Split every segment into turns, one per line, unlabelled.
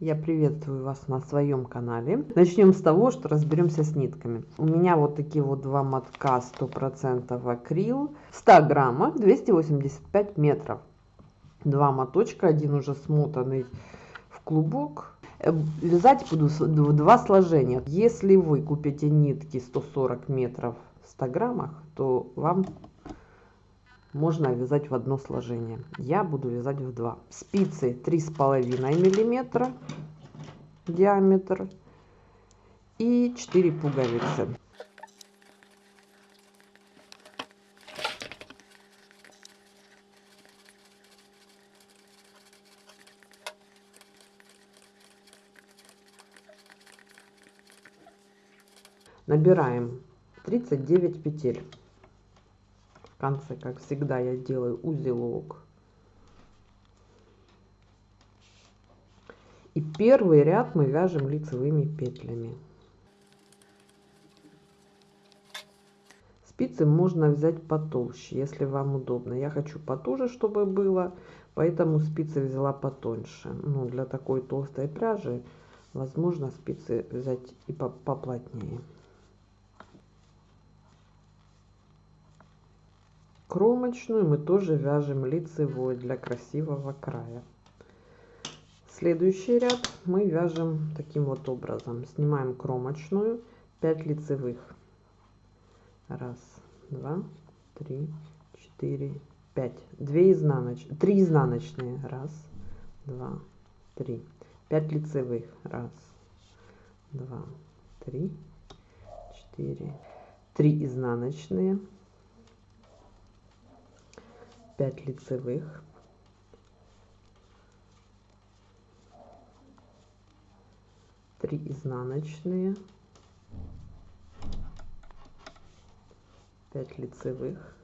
Я приветствую вас на своем канале. Начнем с того, что разберемся с нитками. У меня вот такие вот два мотка 100% акрил. 100 граммах 285 метров. Два моточка, один уже смотанный в клубок. Э, вязать буду в два сложения. Если вы купите нитки 140 метров в 100 граммах, то вам можно вязать в одно сложение. Я буду вязать в два. Спицы три с половиной миллиметра диаметр и 4 пуговицы. Набираем 39 петель в конце, как всегда, я делаю узелок. И первый ряд мы вяжем лицевыми петлями. Спицы можно взять потолще, если вам удобно. Я хочу потуже, чтобы было, поэтому спицы взяла потоньше. Ну, для такой толстой пряжи, возможно, спицы взять и поплотнее. Кромочную мы тоже вяжем лицевой для красивого края. Следующий ряд мы вяжем таким вот образом. Снимаем кромочную, 5 лицевых. Раз, два, три, четыре, пять. Две изнаночные, три изнаночные. Раз, два, три. Пять лицевых. Раз, два, три, четыре. Три изнаночные. 5 лицевых три изнаночные. 5 лицевых.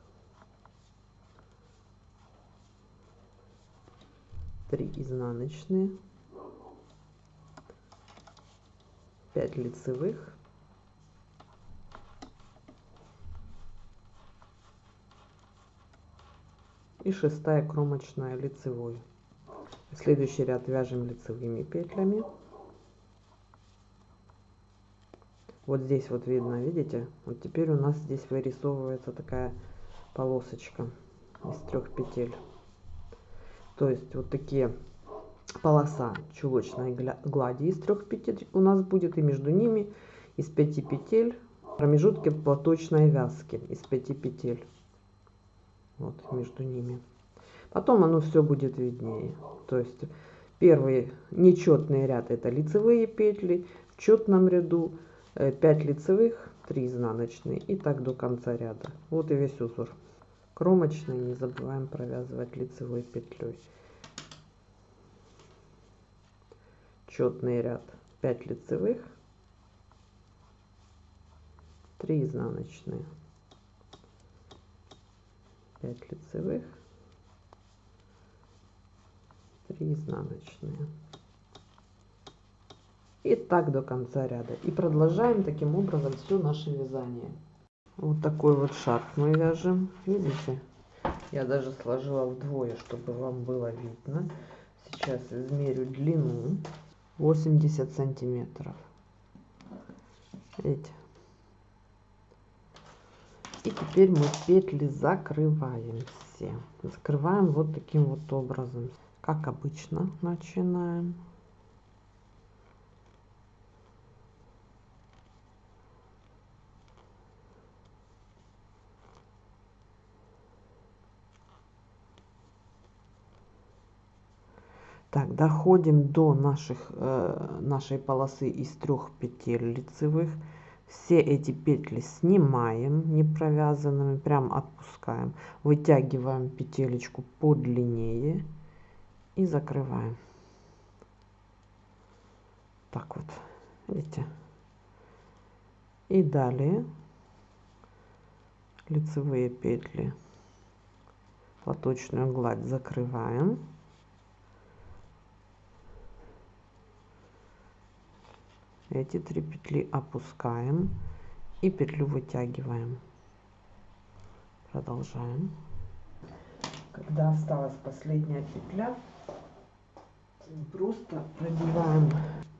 3 изнаночные. 5 лицевых. И шестая кромочная лицевой. Следующий ряд вяжем лицевыми петлями вот здесь вот видно видите? Вот теперь у нас здесь вырисовывается такая полосочка из трех петель. То есть вот такие полоса чулочной глади из трех петель у нас будет и между ними из пяти петель промежутки платочной вязки из пяти петель. Вот между ними. Потом оно все будет виднее. То есть первый нечетный ряд это лицевые петли. В четном ряду 5 э, лицевых 3 изнаночные и так до конца ряда. Вот и весь узор. Кромочный не забываем провязывать лицевой петлей. Четный ряд. 5 лицевых 3 изнаночные. 5 лицевых 3 изнаночные и так до конца ряда. И продолжаем таким образом все наше вязание. Вот такой вот шарф мы вяжем. Видите? Я даже сложила вдвое чтобы вам было видно. Сейчас измерю длину. 80 сантиметров. Видите? И теперь мы петли закрываем все закрываем вот таким вот образом. Как обычно начинаем Так, доходим до наших, э, нашей полосы из трех петель лицевых. Все эти петли снимаем не провязанными прям отпускаем. Вытягиваем петелечку подлиннее и закрываем. Так вот видите? И далее лицевые петли. Платочную гладь закрываем эти три петли опускаем и петлю вытягиваем. Продолжаем. Когда осталась последняя петля просто продеваем,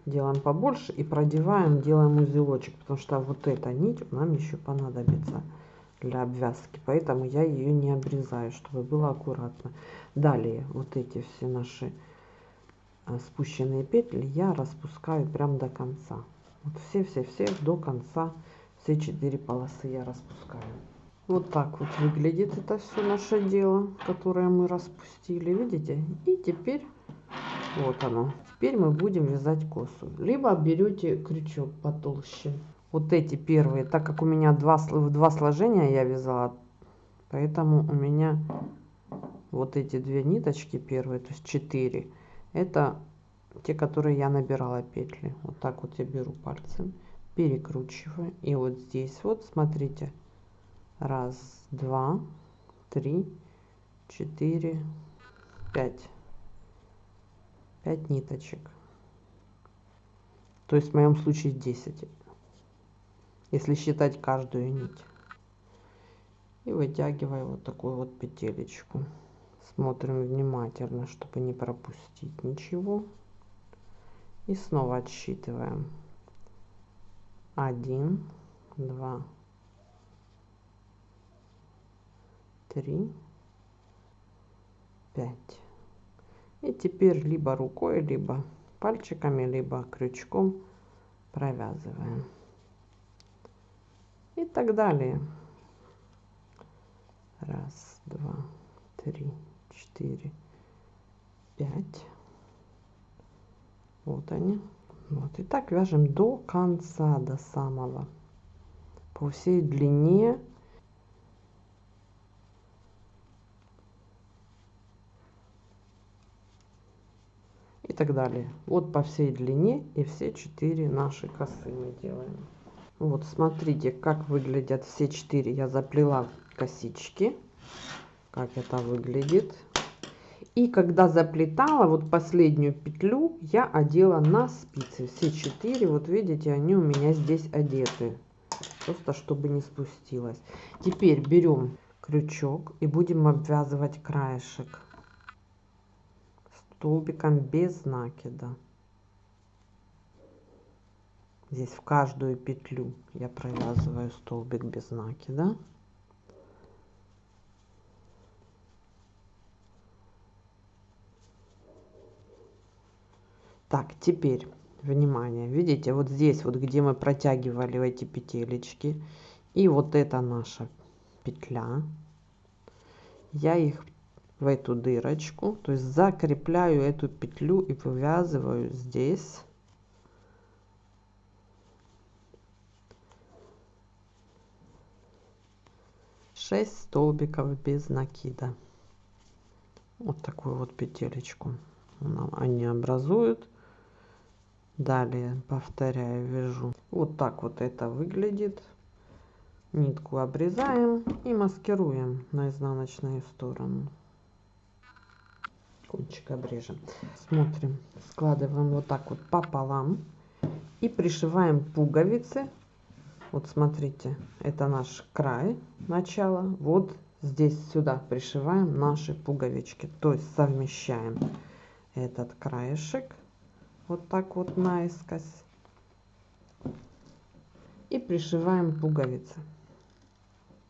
делаем побольше и продеваем, делаем узелочек, потому что вот эта нить нам еще понадобится для обвязки, поэтому я ее не обрезаю, чтобы было аккуратно. Далее вот эти все наши спущенные петли я распускаю прям до конца. Вот все-все-все до конца, все четыре полосы я распускаю. Вот так вот выглядит это все наше дело, которое мы распустили, видите? И теперь вот оно. Теперь мы будем вязать косу. Либо берете крючок потолще. Вот эти первые, так как у меня два, в два сложения я вязала, поэтому у меня вот эти две ниточки первые, то есть 4, это те, которые я набирала петли. Вот так вот я беру пальцем, перекручиваю. И вот здесь вот, смотрите, раз, два, три, четыре, пять 5 ниточек. То есть в моем случае 10, если считать каждую нить. И вытягиваю вот такую вот петелечку. Смотрим внимательно, чтобы не пропустить ничего. И снова отсчитываем. 1, 2, 3, 5. И теперь либо рукой, либо пальчиками, либо крючком провязываем. И так далее. Раз, два, три, четыре, пять. Вот они. Вот. И так вяжем до конца, до самого. По всей длине и так далее. Вот по всей длине и все четыре наши косы мы делаем. Вот смотрите, как выглядят все четыре. Я заплела косички. Как это выглядит. И когда заплетала вот последнюю петлю, я одела на спицы. Все четыре, вот видите, они у меня здесь одеты. Просто чтобы не спустилось. Теперь берем крючок и будем обвязывать краешек столбиком без накида. Здесь в каждую петлю я провязываю столбик без накида. Так, теперь, внимание, видите, вот здесь вот, где мы протягивали эти петелечки, и вот это наша петля, я их в эту дырочку, то есть закрепляю эту петлю и вывязываю здесь. шесть столбиков без накида. Вот такую вот петелечку они образуют далее повторяю вяжу вот так вот это выглядит нитку обрезаем и маскируем на изнаночную сторону кончик обрежем. Смотрим, складываем вот так вот пополам и пришиваем пуговицы. Вот смотрите, это наш край начала. Вот здесь сюда пришиваем наши пуговички, то есть совмещаем этот краешек вот так вот наискось. И пришиваем пуговицы.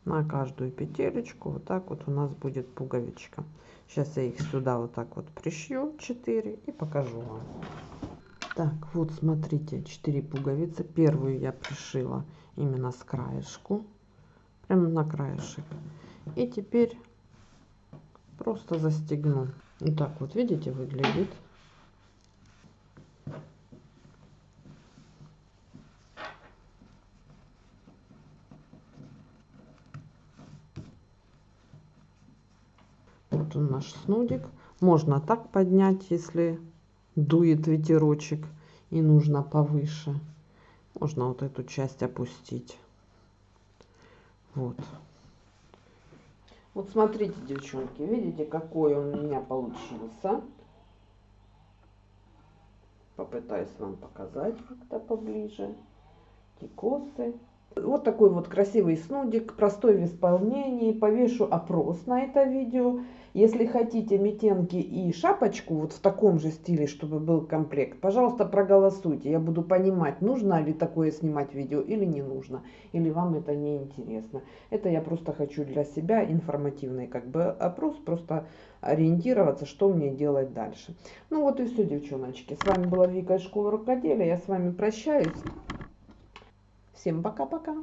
На каждую петелечку вот так вот у нас будет пуговичка. Сейчас я их сюда вот так вот пришью 4 и покажу вам. Так вот смотрите 4 пуговицы. Первую я пришила именно с краешку прямо на краешек. И теперь просто застегну. Вот так вот видите выглядит он наш снудик. Можно так поднять если дует ветерочек и нужно повыше. Можно вот эту часть опустить. Вот. Вот смотрите девчонки видите какой он у меня получился? Попытаюсь вам показать как-то поближе. Эти косы Вот такой вот красивый снудик, простой в исполнении. Повешу опрос на это видео. Если хотите метенки и шапочку вот в таком же стиле, чтобы был комплект, пожалуйста, проголосуйте. Я буду понимать, нужно ли такое снимать видео или не нужно. Или вам это не интересно. Это я просто хочу для себя информативный как бы опрос, просто ориентироваться, что мне делать дальше. Ну вот и все, девчоночки. С вами была Вика из школы рукоделия. Я с вами прощаюсь. Всем пока-пока.